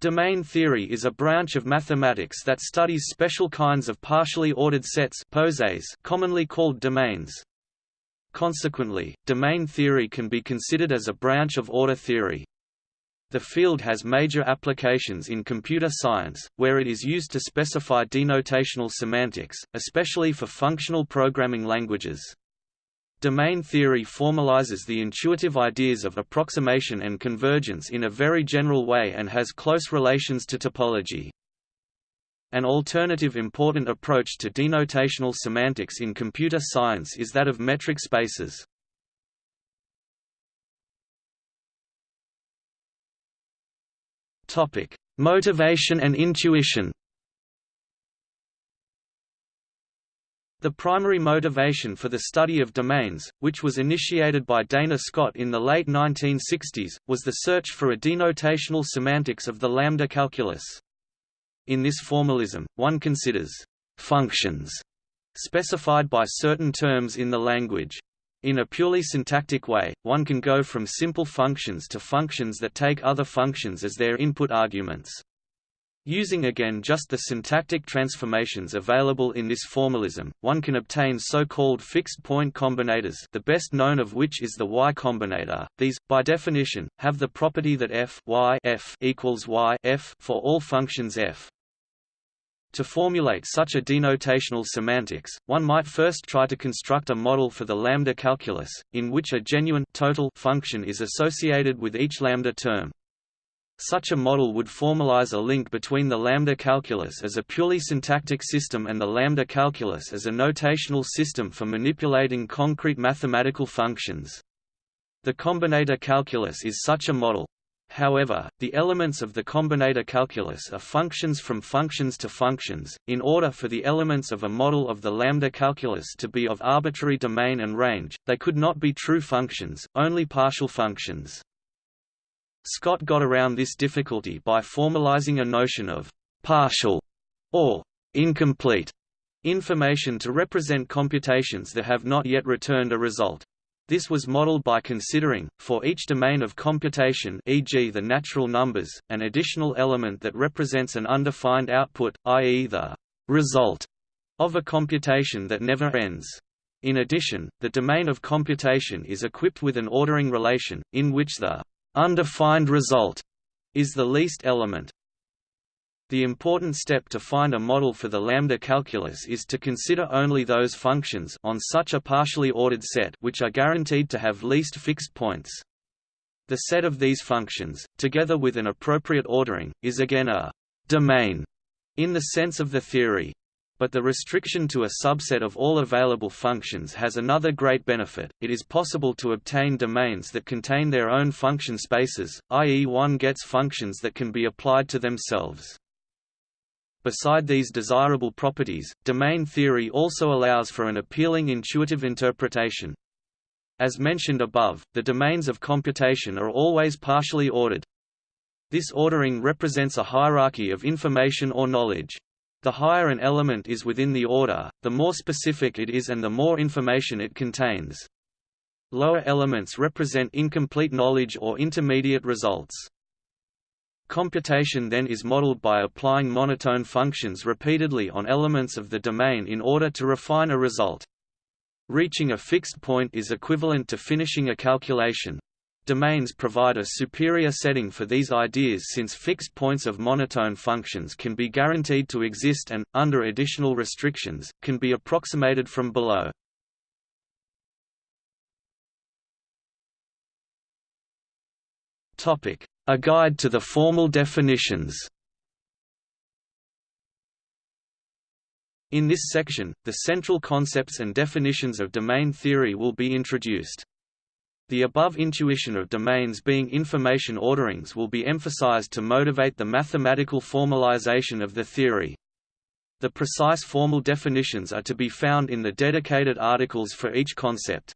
Domain theory is a branch of mathematics that studies special kinds of partially ordered sets commonly called domains. Consequently, domain theory can be considered as a branch of order theory. The field has major applications in computer science, where it is used to specify denotational semantics, especially for functional programming languages. Domain theory formalizes the intuitive ideas of approximation and convergence in a very general way and has close relations to topology. An alternative important approach to denotational semantics in computer science is that of metric spaces. Motivation and intuition The primary motivation for the study of domains, which was initiated by Dana Scott in the late 1960s, was the search for a denotational semantics of the lambda calculus. In this formalism, one considers functions specified by certain terms in the language. In a purely syntactic way, one can go from simple functions to functions that take other functions as their input arguments. Using again just the syntactic transformations available in this formalism, one can obtain so-called fixed-point combinators the best known of which is the Y combinator. These, by definition, have the property that f, y f equals y f for all functions f. To formulate such a denotational semantics, one might first try to construct a model for the lambda calculus, in which a genuine total function is associated with each lambda term. Such a model would formalize a link between the lambda calculus as a purely syntactic system and the lambda calculus as a notational system for manipulating concrete mathematical functions. The combinator calculus is such a model. However, the elements of the combinator calculus are functions from functions to functions. In order for the elements of a model of the lambda calculus to be of arbitrary domain and range, they could not be true functions, only partial functions. Scott got around this difficulty by formalizing a notion of partial or incomplete information to represent computations that have not yet returned a result. This was modeled by considering, for each domain of computation e.g. the natural numbers, an additional element that represents an undefined output, i.e. the result of a computation that never ends. In addition, the domain of computation is equipped with an ordering relation, in which the undefined result is the least element. The important step to find a model for the lambda calculus is to consider only those functions on such a partially ordered set which are guaranteed to have least fixed points. The set of these functions, together with an appropriate ordering, is again a domain in the sense of the theory but the restriction to a subset of all available functions has another great benefit, it is possible to obtain domains that contain their own function spaces, i.e. one gets functions that can be applied to themselves. Beside these desirable properties, domain theory also allows for an appealing intuitive interpretation. As mentioned above, the domains of computation are always partially ordered. This ordering represents a hierarchy of information or knowledge. The higher an element is within the order, the more specific it is and the more information it contains. Lower elements represent incomplete knowledge or intermediate results. Computation then is modeled by applying monotone functions repeatedly on elements of the domain in order to refine a result. Reaching a fixed point is equivalent to finishing a calculation, Domains provide a superior setting for these ideas since fixed points of monotone functions can be guaranteed to exist and, under additional restrictions, can be approximated from below. A guide to the formal definitions In this section, the central concepts and definitions of domain theory will be introduced. The above intuition of domains being information orderings will be emphasized to motivate the mathematical formalization of the theory. The precise formal definitions are to be found in the dedicated articles for each concept.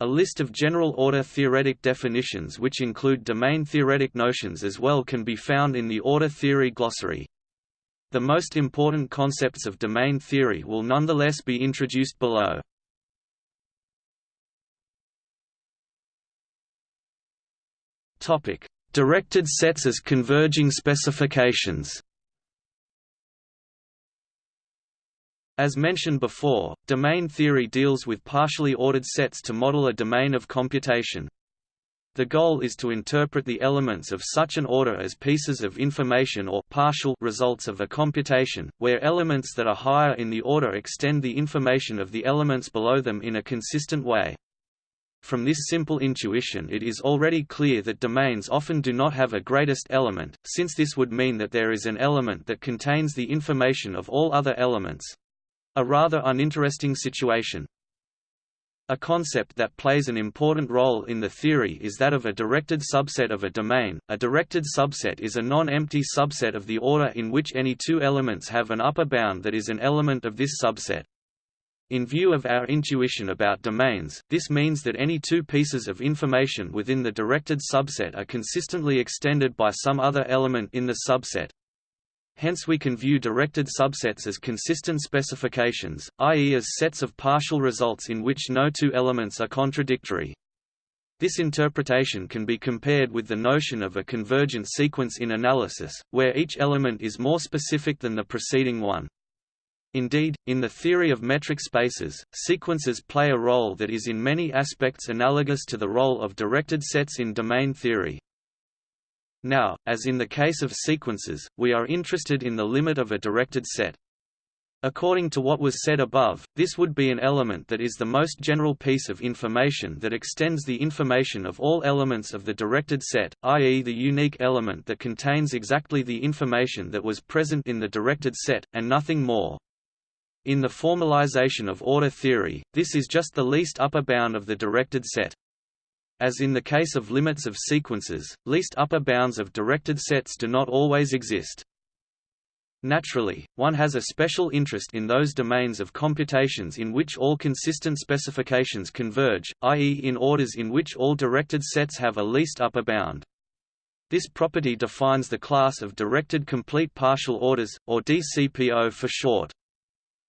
A list of general order theoretic definitions which include domain theoretic notions as well can be found in the order theory glossary. The most important concepts of domain theory will nonetheless be introduced below. Topic: Directed sets as converging specifications As mentioned before, domain theory deals with partially ordered sets to model a domain of computation. The goal is to interpret the elements of such an order as pieces of information or partial results of a computation, where elements that are higher in the order extend the information of the elements below them in a consistent way. From this simple intuition it is already clear that domains often do not have a greatest element, since this would mean that there is an element that contains the information of all other elements, a rather uninteresting situation. A concept that plays an important role in the theory is that of a directed subset of a domain. A directed subset is a non-empty subset of the order in which any two elements have an upper bound that is an element of this subset. In view of our intuition about domains, this means that any two pieces of information within the directed subset are consistently extended by some other element in the subset. Hence we can view directed subsets as consistent specifications, i.e. as sets of partial results in which no two elements are contradictory. This interpretation can be compared with the notion of a convergent sequence in analysis, where each element is more specific than the preceding one. Indeed, in the theory of metric spaces, sequences play a role that is in many aspects analogous to the role of directed sets in domain theory. Now, as in the case of sequences, we are interested in the limit of a directed set. According to what was said above, this would be an element that is the most general piece of information that extends the information of all elements of the directed set, i.e. the unique element that contains exactly the information that was present in the directed set, and nothing more. In the formalization of order theory, this is just the least upper bound of the directed set. As in the case of limits of sequences, least upper bounds of directed sets do not always exist. Naturally, one has a special interest in those domains of computations in which all consistent specifications converge, i.e. in orders in which all directed sets have a least upper bound. This property defines the class of directed complete partial orders, or DCPO for short.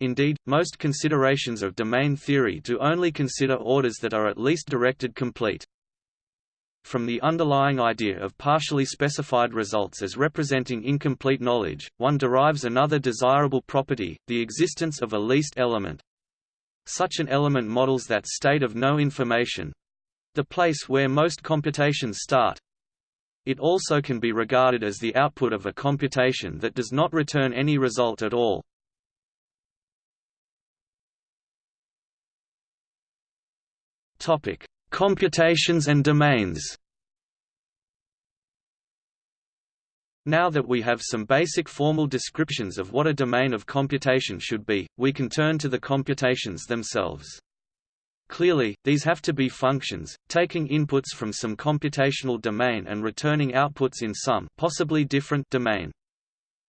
Indeed, most considerations of domain theory do only consider orders that are at least directed complete. From the underlying idea of partially specified results as representing incomplete knowledge, one derives another desirable property, the existence of a least element. Such an element models that state of no information—the place where most computations start. It also can be regarded as the output of a computation that does not return any result at all. Topic: Computations and domains Now that we have some basic formal descriptions of what a domain of computation should be, we can turn to the computations themselves. Clearly, these have to be functions, taking inputs from some computational domain and returning outputs in some possibly different domain.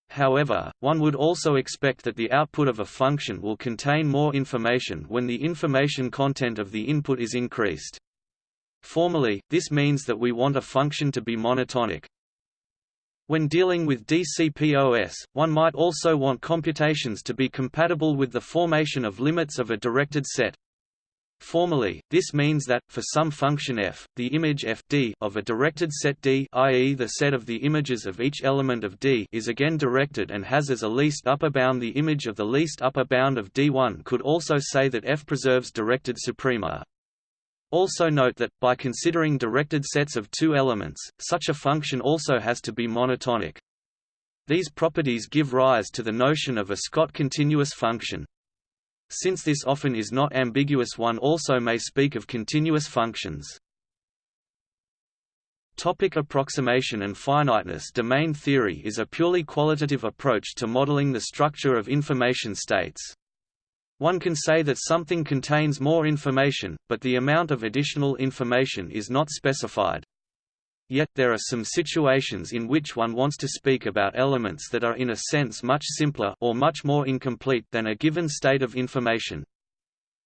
However, one would also expect that the output of a function will contain more information when the information content of the input is increased. Formally, this means that we want a function to be monotonic. When dealing with DCPOS, one might also want computations to be compatible with the formation of limits of a directed set. Formally, this means that, for some function f, the image f d of a directed set D i.e. the set of the images of each element of D is again directed and has as a least upper bound the image of the least upper bound of D. One could also say that f preserves directed suprema. Also note that, by considering directed sets of two elements, such a function also has to be monotonic. These properties give rise to the notion of a Scott continuous function. Since this often is not ambiguous one also may speak of continuous functions. Topic approximation and finiteness Domain theory is a purely qualitative approach to modeling the structure of information states. One can say that something contains more information, but the amount of additional information is not specified. Yet, there are some situations in which one wants to speak about elements that are in a sense much simpler or much more incomplete than a given state of information.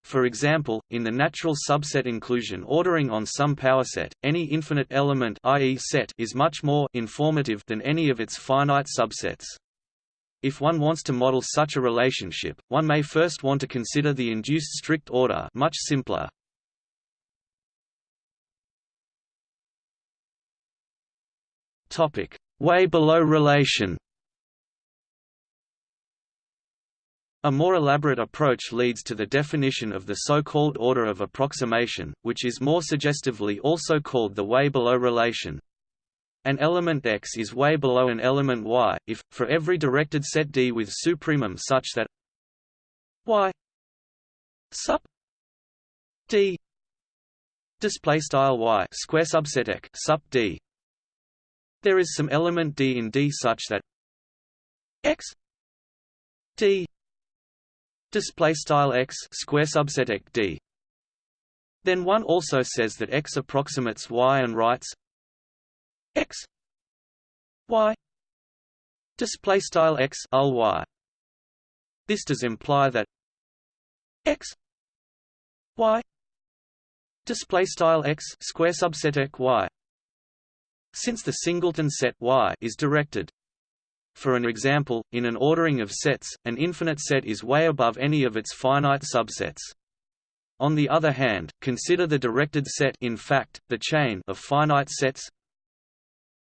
For example, in the natural subset inclusion ordering on some power set, any infinite element i.e. set is much more informative than any of its finite subsets. If one wants to model such a relationship, one may first want to consider the induced strict order much simpler. Topic: Way below relation. A more elaborate approach leads to the definition of the so-called order of approximation, which is more suggestively also called the way below relation. An element X is way below an element Y, if, for every directed set D with supremum such that Y sup D display style Y square subset X sup D there is some element D in D such that X D display style x square subset d. Then one also says that x approximates y and writes x y display style x y. This does imply that x y display style x square subset y since the singleton set y is directed. For an example, in an ordering of sets, an infinite set is way above any of its finite subsets. On the other hand, consider the directed set in fact, the chain of finite sets.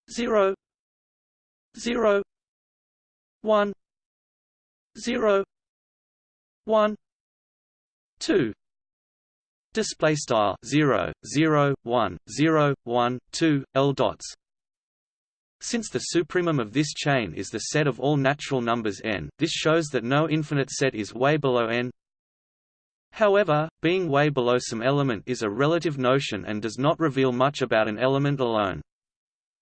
0 0 1 0 1 2 display style 0 0 1 0 1 2 l dots since the supremum of this chain is the set of all natural numbers n, this shows that no infinite set is way below n. However, being way below some element is a relative notion and does not reveal much about an element alone.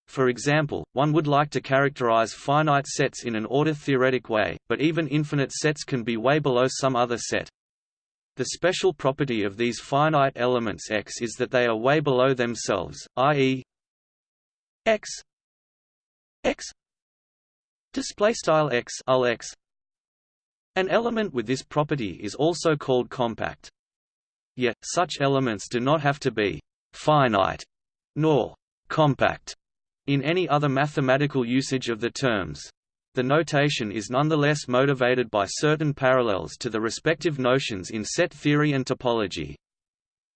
For example, one would like to characterize finite sets in an order-theoretic way, but even infinite sets can be way below some other set. The special property of these finite elements X is that they are way below themselves, i.e. X x display style x x. An element with this property is also called compact. Yet such elements do not have to be finite nor compact in any other mathematical usage of the terms the notation is nonetheless motivated by certain parallels to the respective notions in set theory and topology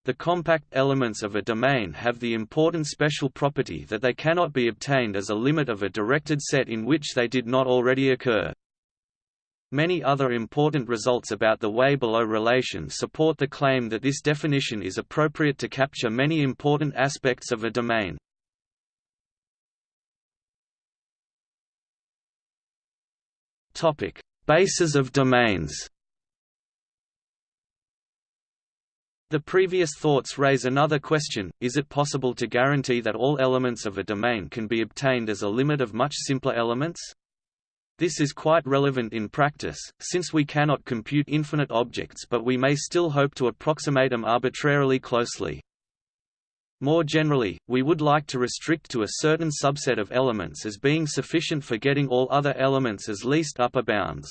the compact elements of a domain have the important special property that they cannot be obtained as a limit of a directed set in which they did not already occur. Many other important results about the way below relation support the claim that this definition is appropriate to capture many important aspects of a domain. Bases of domains The previous thoughts raise another question, is it possible to guarantee that all elements of a domain can be obtained as a limit of much simpler elements? This is quite relevant in practice, since we cannot compute infinite objects but we may still hope to approximate them arbitrarily closely. More generally, we would like to restrict to a certain subset of elements as being sufficient for getting all other elements as least upper bounds.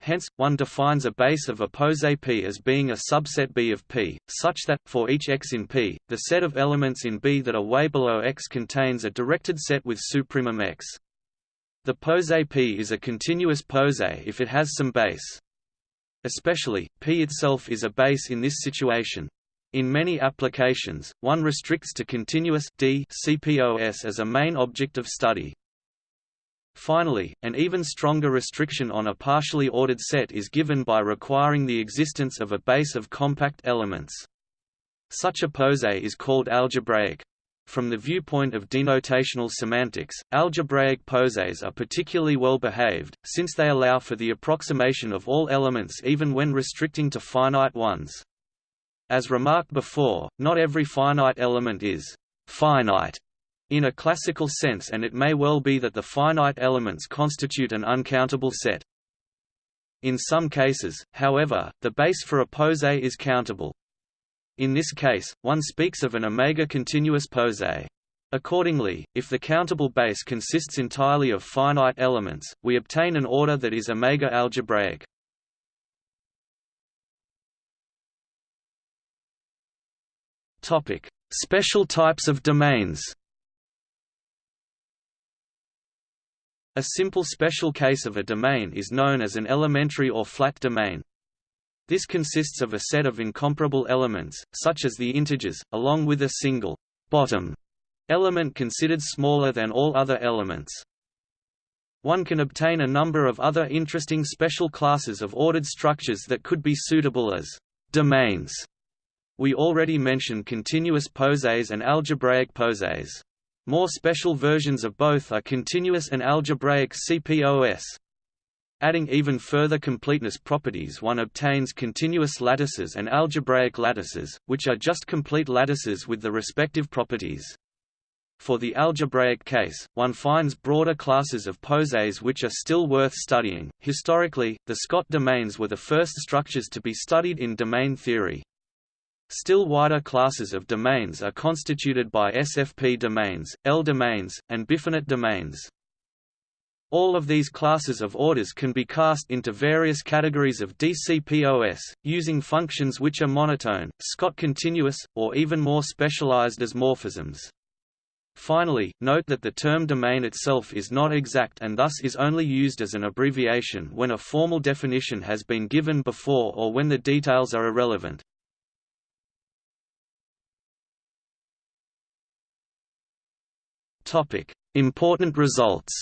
Hence, one defines a base of a pose P as being a subset B of P, such that, for each x in P, the set of elements in B that are way below x contains a directed set with supremum x. The pose P is a continuous pose if it has some base. Especially, P itself is a base in this situation. In many applications, one restricts to continuous D CPOS as a main object of study. Finally, an even stronger restriction on a partially ordered set is given by requiring the existence of a base of compact elements. Such a pose is called algebraic. From the viewpoint of denotational semantics, algebraic poses are particularly well behaved, since they allow for the approximation of all elements even when restricting to finite ones. As remarked before, not every finite element is finite in a classical sense and it may well be that the finite elements constitute an uncountable set. In some cases, however, the base for a pose is countable. In this case, one speaks of an omega continuous pose. Accordingly, if the countable base consists entirely of finite elements, we obtain an order that is omega algebraic. Topic: Special types of domains. A simple special case of a domain is known as an elementary or flat domain. This consists of a set of incomparable elements, such as the integers, along with a single bottom element considered smaller than all other elements. One can obtain a number of other interesting special classes of ordered structures that could be suitable as domains. We already mentioned continuous posets and algebraic posets. More special versions of both are continuous and algebraic CPOS. Adding even further completeness properties one obtains continuous lattices and algebraic lattices, which are just complete lattices with the respective properties. For the algebraic case, one finds broader classes of posets which are still worth studying. Historically, the Scott domains were the first structures to be studied in domain theory. Still wider classes of domains are constituted by SFP domains, L domains, and bifinite domains. All of these classes of orders can be cast into various categories of DCPOS, using functions which are monotone, Scott continuous, or even more specialized as morphisms. Finally, note that the term domain itself is not exact and thus is only used as an abbreviation when a formal definition has been given before or when the details are irrelevant. Important results.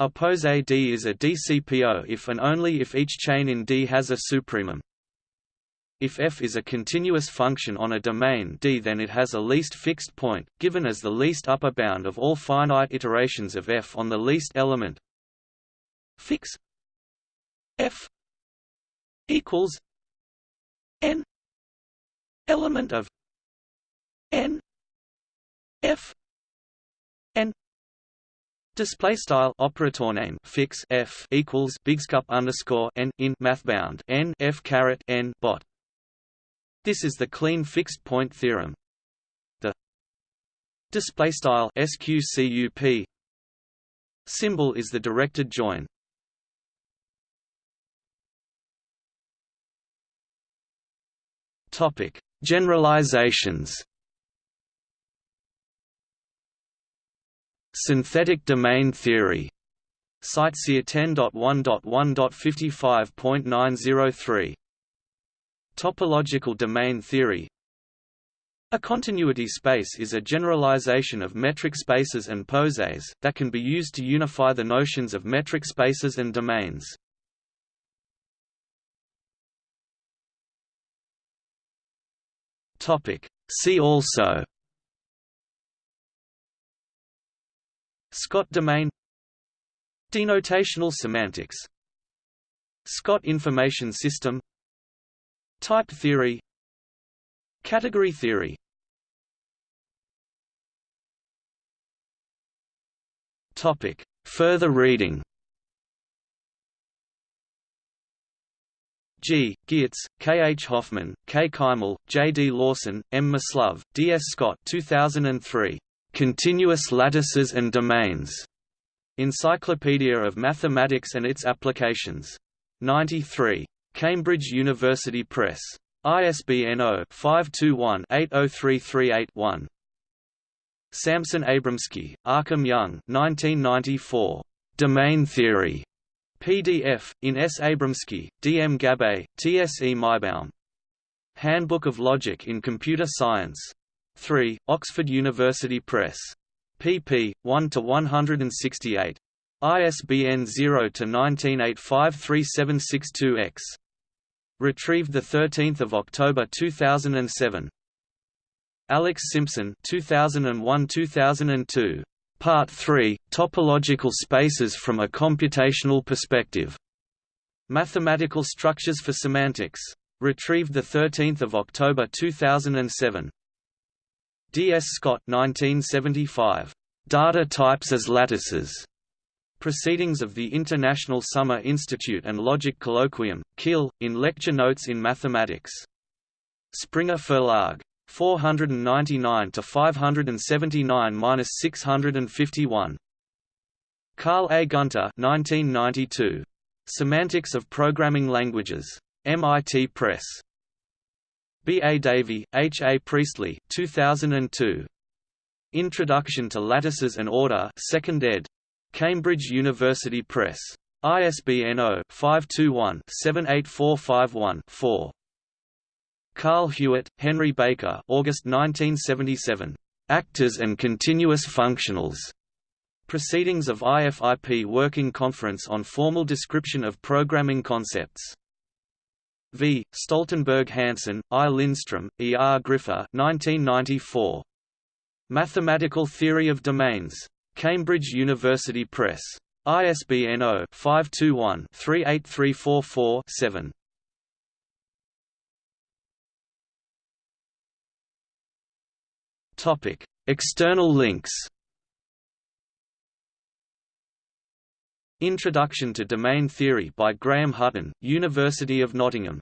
A poset D is a DCPO if and only if each chain in D has a supremum. If f is a continuous function on a domain D then it has a least fixed point, given as the least upper bound of all finite iterations of f on the least element. Fix f equals n element of n f n Display style operator name fix f equals bigscup underscore n in mathbound n f caret n bot this is the Kleene fixed point theorem. The display style sqcup symbol is the directed join. Topic: Generalizations. Synthetic domain theory. Cite SIA 10.1.1.55.903 Topological domain theory A continuity space is a generalization of metric spaces and posets, that can be used to unify the notions of metric spaces and domains. See also Scott domain Denotational semantics Scott information system Type theory Category theory Topic. Further reading G. Gierz, K. H. Hofmann, K. Keimel, J. D. Lawson, M. Mislove, D. S. Scott 2003. Continuous Lattices and Domains. Encyclopedia of Mathematics and its Applications. 93. Cambridge University Press. ISBN 0-521-80338-1. Samson Abramsky, Achim Jung 1994. Domain Theory. PDF, in S. Abramsky, D. M. Gabbay, T. S. E. Maibaum. Handbook of Logic in Computer Science. 3, Oxford University Press. pp. 1–168. ISBN 0-19853762-X. Retrieved 13 October 2007. Alex Simpson 2001–2002. Part 3, Topological Spaces from a Computational Perspective. Mathematical Structures for Semantics. Retrieved 13 October 2007. D. S. Scott 1975. Data Types as Lattices. Proceedings of the International Summer Institute and Logic Colloquium, Kiel, in Lecture Notes in Mathematics. Springer Verlag. 499 to 579-651. Carl A. Gunter 1992. Semantics of Programming Languages. MIT Press. B. A. Davey, H. A. Priestley 2002. Introduction to Lattices and Order 2nd ed. Cambridge University Press. ISBN 0-521-78451-4. Carl Hewitt, Henry Baker August 1977. Actors and Continuous Functionals. Proceedings of IFIP Working Conference on Formal Description of Programming Concepts. V. Stoltenberg Hansen, I. Lindstrom, E. R. Griffor 1994. Mathematical Theory of Domains. Cambridge University Press. ISBN 0-521-38344-7. Topic: External links. Introduction to Domain Theory by Graham Hutton, University of Nottingham